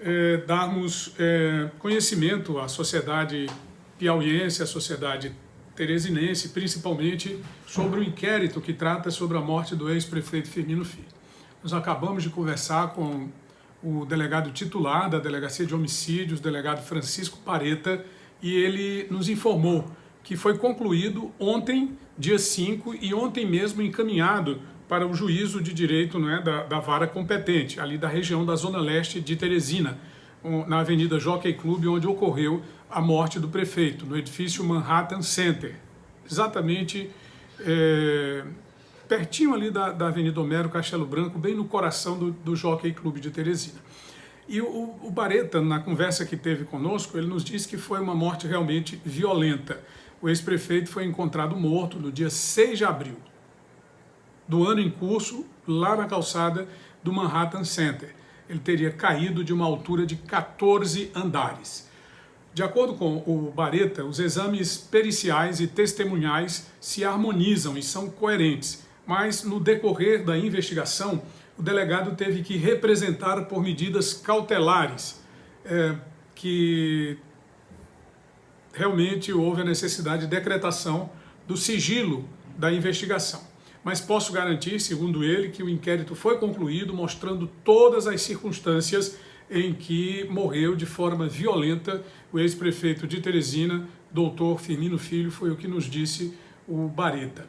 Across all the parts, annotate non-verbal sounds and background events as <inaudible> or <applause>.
é, darmos é, conhecimento à sociedade piauiense, à sociedade teresinense, principalmente sobre o inquérito que trata sobre a morte do ex-prefeito Firmino Filho. Nós acabamos de conversar com o delegado titular da Delegacia de Homicídios, delegado Francisco Pareta, e ele nos informou que foi concluído ontem, dia 5, e ontem mesmo encaminhado para o juízo de direito não é, da, da vara competente, ali da região da Zona Leste de Teresina, na Avenida Jockey Club, onde ocorreu a morte do prefeito, no edifício Manhattan Center, exatamente é, pertinho ali da, da Avenida Homero Castelo Branco, bem no coração do, do Jockey Club de Teresina. E o, o Bareta, na conversa que teve conosco, ele nos disse que foi uma morte realmente violenta. O ex-prefeito foi encontrado morto no dia 6 de abril do ano em curso, lá na calçada do Manhattan Center. Ele teria caído de uma altura de 14 andares. De acordo com o Bareta, os exames periciais e testemunhais se harmonizam e são coerentes, mas no decorrer da investigação, o delegado teve que representar por medidas cautelares, é, que realmente houve a necessidade de decretação do sigilo da investigação. Mas posso garantir, segundo ele, que o inquérito foi concluído mostrando todas as circunstâncias em que morreu de forma violenta o ex-prefeito de Teresina, doutor Firmino Filho, foi o que nos disse o Bareta.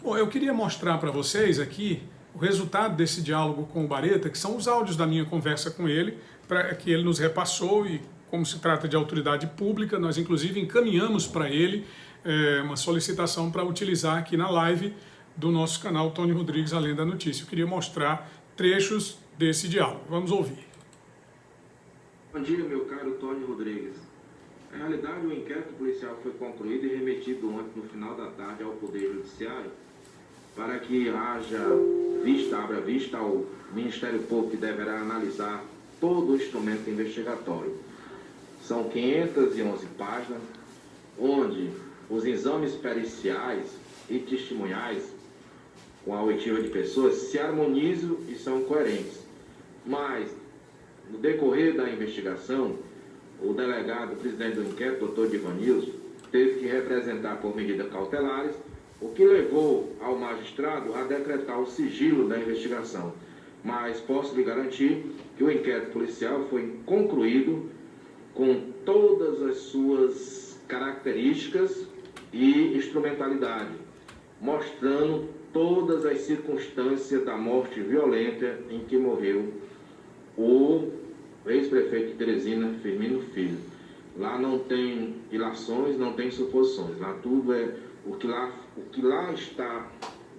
Bom, eu queria mostrar para vocês aqui o resultado desse diálogo com o Bareta, que são os áudios da minha conversa com ele, para que ele nos repassou e como se trata de autoridade pública, nós inclusive encaminhamos para ele é, uma solicitação para utilizar aqui na live do nosso canal Tony Rodrigues Além da Notícia. Eu queria mostrar trechos desse diálogo. Vamos ouvir. Bom dia, meu caro Tony Rodrigues. Na realidade, o inquérito policial foi concluído e remetido ontem, no final da tarde, ao Poder Judiciário, para que haja vista, abra vista ao Ministério Público, que deverá analisar todo o instrumento investigatório. São 511 páginas, onde os exames periciais e testemunhais com a oitiva de pessoas se harmonizam e são coerentes. Mas, no decorrer da investigação, o delegado, o presidente do inquérito, doutor Divanilson, teve que representar por medidas cautelares, o que levou ao magistrado a decretar o sigilo da investigação. Mas posso lhe garantir que o inquérito policial foi concluído com todas as suas características e instrumentalidade, mostrando todas as circunstâncias da morte violenta em que morreu o ex-prefeito de Teresina, Firmino Filho. Lá não tem ilações, não tem suposições, lá tudo é o que lá, o que lá está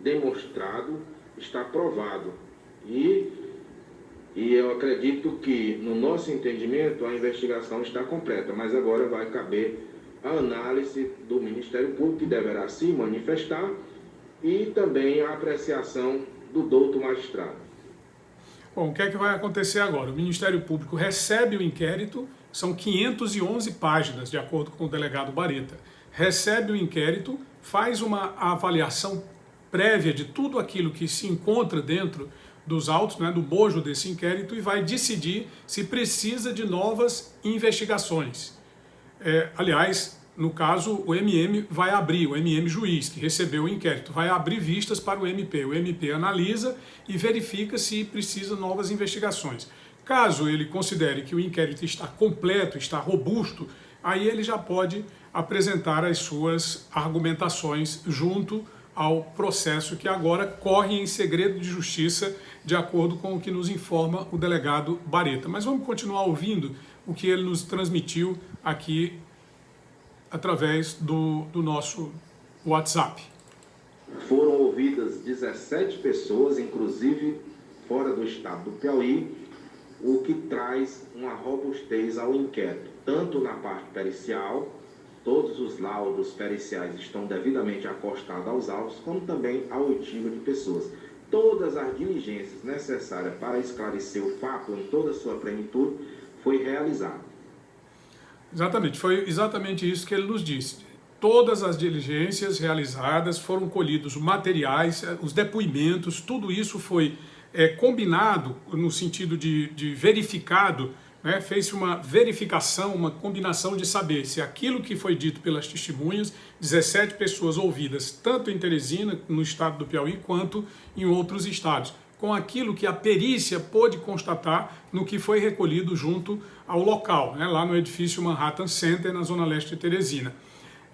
demonstrado, está provado. E e eu acredito que, no nosso entendimento, a investigação está completa, mas agora vai caber a análise do Ministério Público, que deverá se manifestar, e também a apreciação do douto magistrado. Bom, o que é que vai acontecer agora? O Ministério Público recebe o inquérito, são 511 páginas, de acordo com o delegado Bareta. Recebe o inquérito, faz uma avaliação prévia de tudo aquilo que se encontra dentro dos autos, né, do bojo desse inquérito e vai decidir se precisa de novas investigações. É, aliás, no caso, o MM vai abrir, o MM juiz, que recebeu o inquérito, vai abrir vistas para o MP. O MP analisa e verifica se precisa novas investigações. Caso ele considere que o inquérito está completo, está robusto, aí ele já pode apresentar as suas argumentações junto ao processo que agora corre em segredo de justiça, de acordo com o que nos informa o delegado Bareta. Mas vamos continuar ouvindo o que ele nos transmitiu aqui através do, do nosso WhatsApp. Foram ouvidas 17 pessoas, inclusive fora do estado do Piauí, o que traz uma robustez ao inquérito, tanto na parte pericial, Todos os laudos periciais estão devidamente acostados aos autos, como também a oitiva de pessoas. Todas as diligências necessárias para esclarecer o fato em toda a sua plenitude foi realizada. Exatamente, foi exatamente isso que ele nos disse. Todas as diligências realizadas foram colhidos materiais, eh, os depoimentos, tudo isso foi é, combinado no sentido de, de verificado né, fez uma verificação, uma combinação de saber se aquilo que foi dito pelas testemunhas, 17 pessoas ouvidas, tanto em Teresina, no estado do Piauí, quanto em outros estados, com aquilo que a perícia pôde constatar no que foi recolhido junto ao local, né, lá no edifício Manhattan Center, na zona leste de Teresina.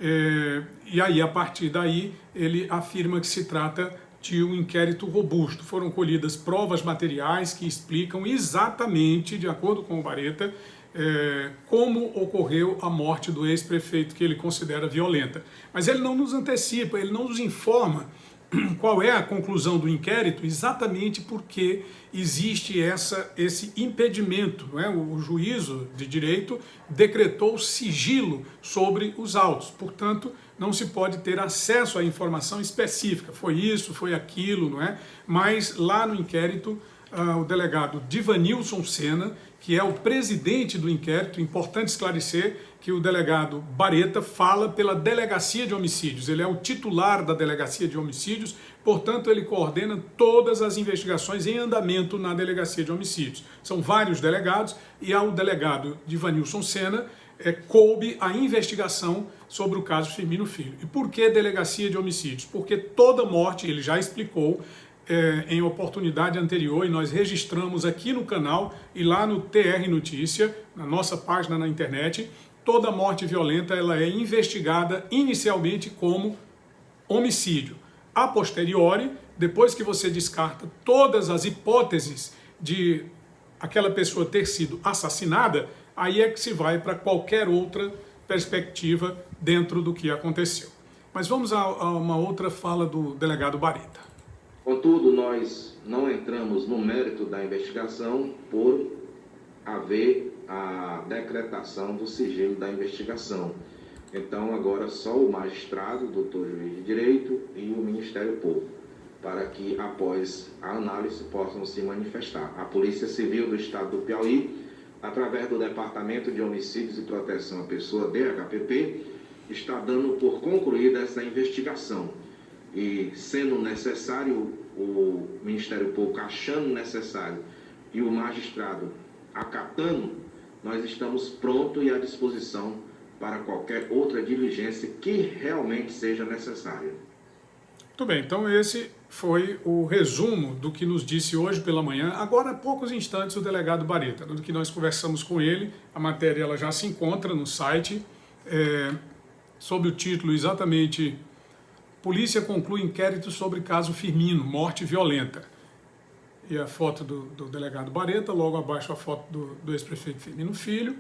É, e aí, a partir daí, ele afirma que se trata de um inquérito robusto. Foram colhidas provas materiais que explicam exatamente, de acordo com o Bareta, é, como ocorreu a morte do ex-prefeito que ele considera violenta. Mas ele não nos antecipa, ele não nos informa <clears throat> qual é a conclusão do inquérito, exatamente porque existe essa, esse impedimento. É? O juízo de direito decretou sigilo sobre os autos, portanto, não se pode ter acesso à informação específica, foi isso, foi aquilo, não é? Mas lá no inquérito, uh, o delegado Divanilson Sena, que é o presidente do inquérito, importante esclarecer que o delegado Bareta fala pela Delegacia de Homicídios, ele é o titular da Delegacia de Homicídios, portanto ele coordena todas as investigações em andamento na Delegacia de Homicídios. São vários delegados e ao delegado Divanilson Sena é, coube a investigação sobre o caso Firmino Filho. E por que delegacia de homicídios? Porque toda morte, ele já explicou é, em oportunidade anterior, e nós registramos aqui no canal e lá no TR Notícia, na nossa página na internet, toda morte violenta ela é investigada inicialmente como homicídio. A posteriori, depois que você descarta todas as hipóteses de aquela pessoa ter sido assassinada, aí é que se vai para qualquer outra perspectiva dentro do que aconteceu. Mas vamos a, a uma outra fala do delegado Barita. Contudo, nós não entramos no mérito da investigação por haver a decretação do sigilo da investigação. Então, agora só o magistrado, doutor juiz de direito e o Ministério Público, para que após a análise possam se manifestar. A Polícia Civil do Estado do Piauí através do Departamento de Homicídios e Proteção à Pessoa, DHPP, está dando por concluída essa investigação. E sendo necessário, o Ministério Público achando necessário e o magistrado acatando, nós estamos prontos e à disposição para qualquer outra diligência que realmente seja necessária. Muito bem, então esse foi o resumo do que nos disse hoje pela manhã, agora há poucos instantes, o delegado Bareta, do que nós conversamos com ele, a matéria ela já se encontra no site, é, sob o título exatamente Polícia conclui inquérito sobre caso Firmino, morte violenta. E a foto do, do delegado Bareta, logo abaixo a foto do, do ex-prefeito Firmino Filho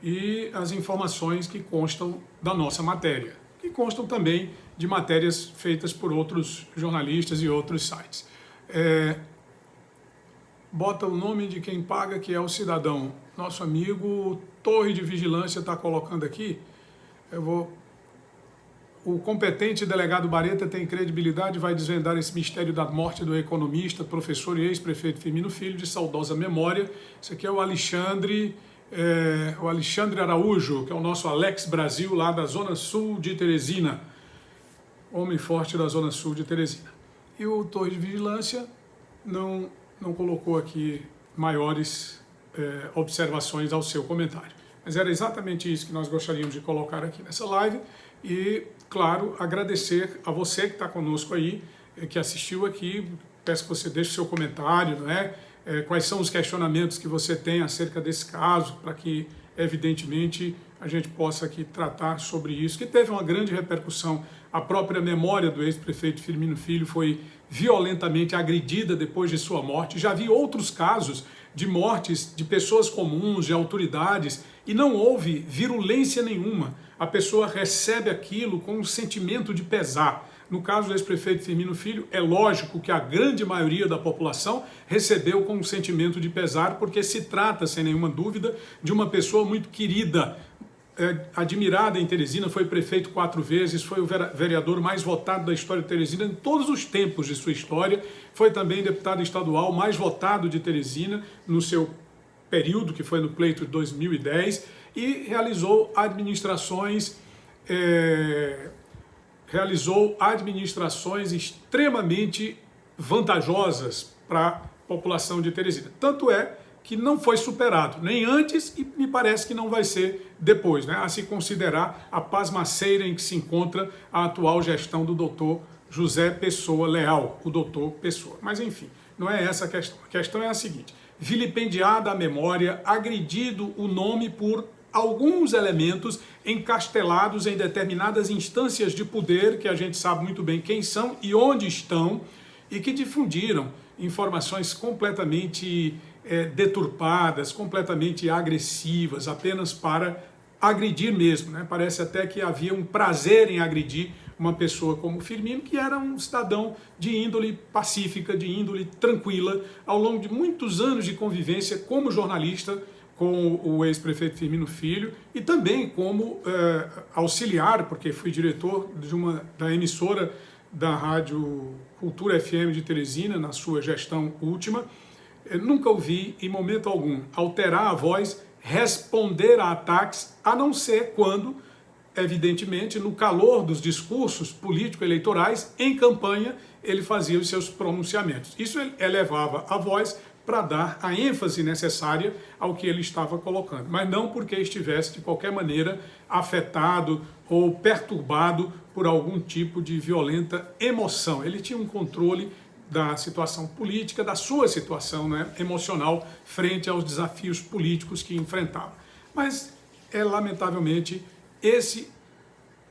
e as informações que constam da nossa matéria que constam também de matérias feitas por outros jornalistas e outros sites. É, bota o nome de quem paga, que é o cidadão. Nosso amigo Torre de Vigilância está colocando aqui. Eu vou... O competente delegado Bareta tem credibilidade e vai desvendar esse mistério da morte do economista, professor e ex-prefeito Firmino Filho, de saudosa memória. Esse aqui é o Alexandre é, o Alexandre Araújo, que é o nosso Alex Brasil, lá da Zona Sul de Teresina, homem forte da Zona Sul de Teresina. E o Torre de Vigilância não, não colocou aqui maiores é, observações ao seu comentário. Mas era exatamente isso que nós gostaríamos de colocar aqui nessa live e, claro, agradecer a você que está conosco aí, é, que assistiu aqui, peço que você deixe seu comentário, não é? é, quais são os questionamentos que você tem acerca desse caso, para que, evidentemente, a gente possa aqui tratar sobre isso, que teve uma grande repercussão. A própria memória do ex-prefeito Firmino Filho foi violentamente agredida depois de sua morte. Já vi outros casos de mortes de pessoas comuns, de autoridades, e não houve virulência nenhuma. A pessoa recebe aquilo com um sentimento de pesar. No caso do ex-prefeito Firmino Filho, é lógico que a grande maioria da população recebeu com um sentimento de pesar, porque se trata, sem nenhuma dúvida, de uma pessoa muito querida, admirada em Teresina, foi prefeito quatro vezes, foi o vereador mais votado da história de Teresina em todos os tempos de sua história, foi também deputado estadual mais votado de Teresina no seu período, que foi no pleito de 2010, e realizou administrações é, realizou administrações extremamente vantajosas para a população de Teresina. Tanto é que não foi superado, nem antes e me parece que não vai ser depois, né? a se considerar a pasmaceira em que se encontra a atual gestão do doutor José Pessoa Leal, o doutor Pessoa. Mas enfim, não é essa a questão. A questão é a seguinte, vilipendiada a memória, agredido o nome por alguns elementos encastelados em determinadas instâncias de poder, que a gente sabe muito bem quem são e onde estão, e que difundiram informações completamente é, deturpadas, completamente agressivas, apenas para agredir mesmo. Né? Parece até que havia um prazer em agredir uma pessoa como Firmino, que era um cidadão de índole pacífica, de índole tranquila, ao longo de muitos anos de convivência como jornalista com o ex-prefeito Firmino Filho e também como é, auxiliar, porque fui diretor de uma, da emissora da Rádio Cultura FM de Teresina, na sua gestão última, eu nunca ouvi, em momento algum, alterar a voz, responder a ataques, a não ser quando, evidentemente, no calor dos discursos político-eleitorais, em campanha, ele fazia os seus pronunciamentos. Isso elevava a voz para dar a ênfase necessária ao que ele estava colocando, mas não porque estivesse, de qualquer maneira, afetado ou perturbado por algum tipo de violenta emoção. Ele tinha um controle da situação política, da sua situação né, emocional frente aos desafios políticos que enfrentava. Mas é lamentavelmente esse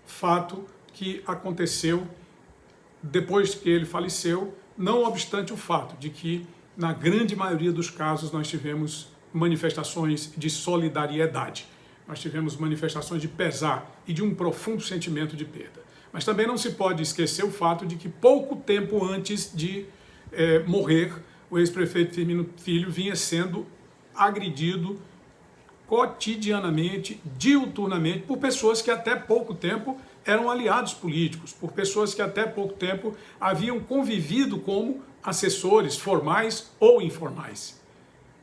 fato que aconteceu depois que ele faleceu, não obstante o fato de que, na grande maioria dos casos, nós tivemos manifestações de solidariedade. Nós tivemos manifestações de pesar e de um profundo sentimento de perda. Mas também não se pode esquecer o fato de que pouco tempo antes de é, morrer, o ex-prefeito Firmino Filho vinha sendo agredido cotidianamente, diuturnamente, por pessoas que até pouco tempo eram aliados políticos, por pessoas que até pouco tempo haviam convivido como assessores formais ou informais.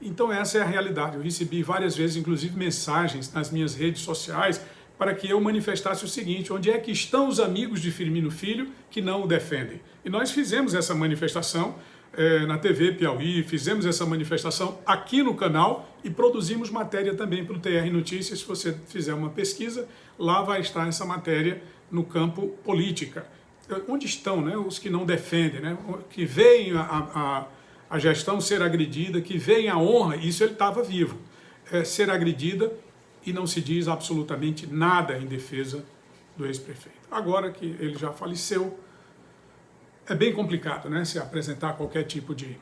Então essa é a realidade. Eu recebi várias vezes, inclusive, mensagens nas minhas redes sociais para que eu manifestasse o seguinte, onde é que estão os amigos de Firmino Filho que não o defendem? E nós fizemos essa manifestação é, na TV Piauí, fizemos essa manifestação aqui no canal e produzimos matéria também para o TR Notícias. Se você fizer uma pesquisa, lá vai estar essa matéria no campo política. Onde estão né, os que não defendem, né, que veem a, a, a gestão ser agredida, que veem a honra, isso ele estava vivo, é, ser agredida e não se diz absolutamente nada em defesa do ex-prefeito. Agora que ele já faleceu, é bem complicado né, se apresentar qualquer tipo de,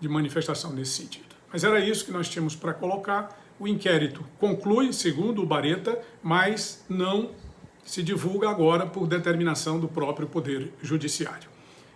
de manifestação nesse sentido. Mas era isso que nós tínhamos para colocar. O inquérito conclui, segundo o Bareta, mas não se divulga agora por determinação do próprio Poder Judiciário.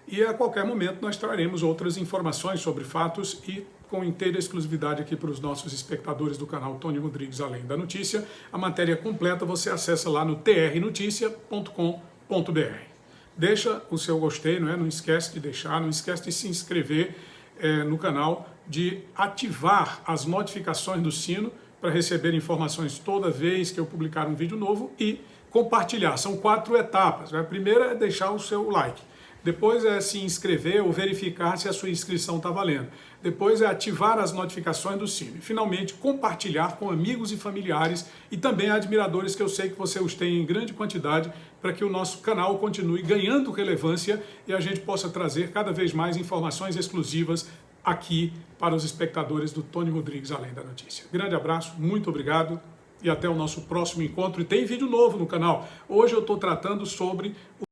E a qualquer momento nós traremos outras informações sobre fatos e com inteira exclusividade aqui para os nossos espectadores do canal Tony Rodrigues Além da Notícia. A matéria completa você acessa lá no trnoticia.com.br. Deixa o seu gostei, não, é? não esquece de deixar, não esquece de se inscrever é, no canal, de ativar as notificações do sino para receber informações toda vez que eu publicar um vídeo novo e compartilhar. São quatro etapas. A primeira é deixar o seu like. Depois é se inscrever ou verificar se a sua inscrição está valendo. Depois é ativar as notificações do sino. E, finalmente, compartilhar com amigos e familiares e também admiradores que eu sei que você os tem em grande quantidade para que o nosso canal continue ganhando relevância e a gente possa trazer cada vez mais informações exclusivas aqui para os espectadores do Tony Rodrigues Além da Notícia. Grande abraço, muito obrigado e até o nosso próximo encontro. E tem vídeo novo no canal. Hoje eu estou tratando sobre